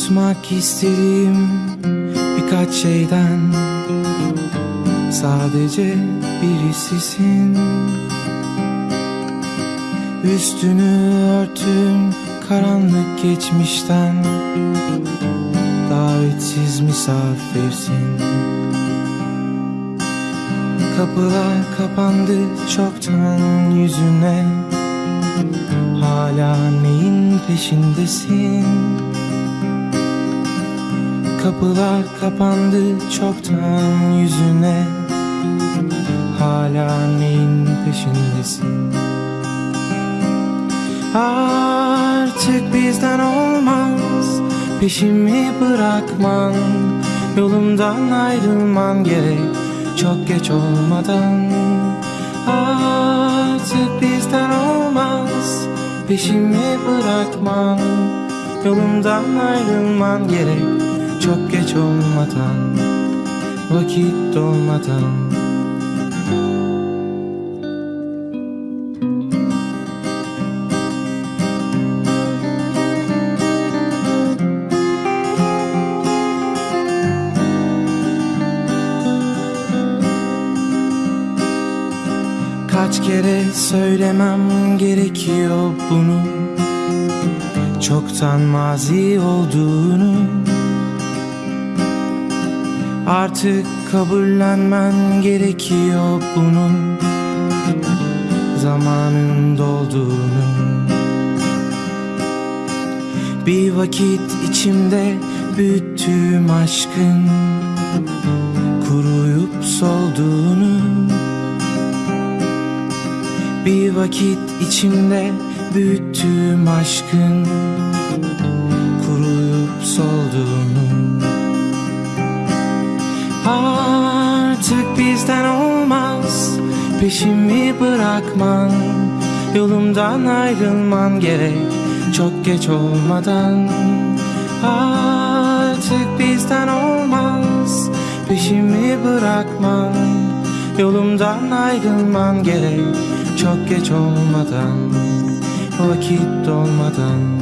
Vazgeçmek istediğim birkaç şeyden. Sadece birisisin Üstünü örtün karanlık geçmişten. Davetsiz misafirsin. Kapılar kapandı çoktan yüzüne. Hala neyin peşindesin Kapılar kapandı çoktan yüzüne. Hala neyin peşindesin? Artık bizden olmaz. Peşimi bırakman Yolumdan ayrılman gerek. Çok geç olmadan. Artık bizden olmaz. Peşimi bırakman Yolumdan ayrılman gerek Çok geç olmadan Vakit dolmadan. Kaç kere söylemem gerekiyor bunu? Çoktan mazi olduğunu Artık kabullenmen gerekiyor bunun. Zamanın dolduğunu. Bir vakit içimde büyüttüğüm aşkın Kuruyup solduğunu. Bir vakit içimde büyüttüğüm aşkın Kuruyup solduğunu Artık bizden olmaz. Peşimi bırakman Yolumdan ayrılman gerek. Çok geç olmadan. Artık bizden olmaz. Peşimi bırakman Yolumdan ayrılman gerek. Çok geç olmadan Vakit dolmadan